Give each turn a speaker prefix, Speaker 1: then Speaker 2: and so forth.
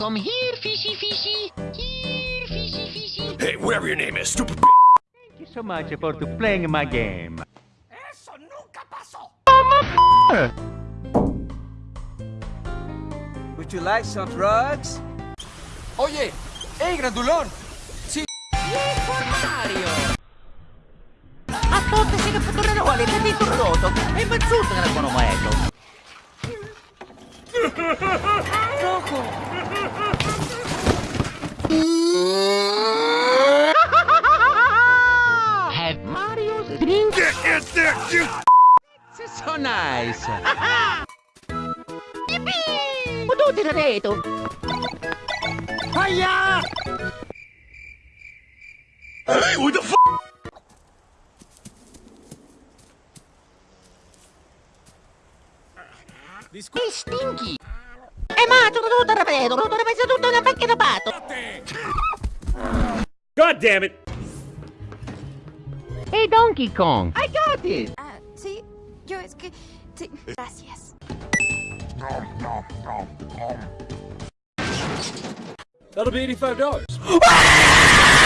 Speaker 1: Come here, fishy fishy. Here, fishy fishy.
Speaker 2: Hey, whatever your name is, stupid
Speaker 3: Thank you so much for to playing my game.
Speaker 2: Eso nunca pasó.
Speaker 4: Would you like some drugs?
Speaker 2: Oye, hey, grandulón.
Speaker 5: A tutti si che tornerò alle di tornato e mazzuto che non mai ecco.
Speaker 1: Have Mario's drink.
Speaker 3: This is so nice.
Speaker 5: Ma tu ti reto.
Speaker 3: Hiya!
Speaker 2: Hey, what the f?
Speaker 1: Hey, Stinky.
Speaker 5: E ma tu tutto repeto, tutto repeto tutto una macchina pato.
Speaker 3: God damn it!
Speaker 1: Hey, Donkey Kong.
Speaker 3: I got it!
Speaker 6: Ah, sí, yo es que... Sí, gracias.
Speaker 2: That'll be $85.